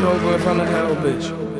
you over if I'm the hell, bitch.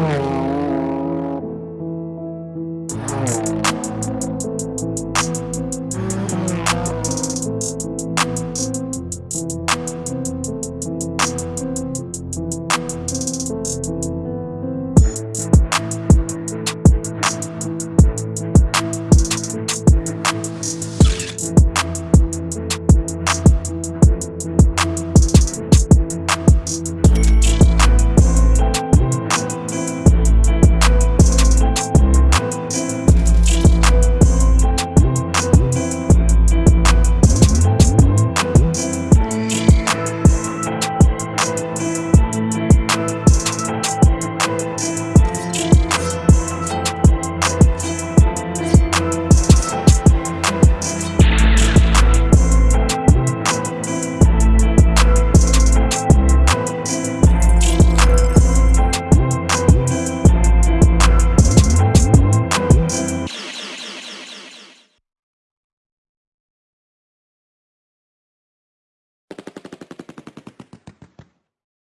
Oh.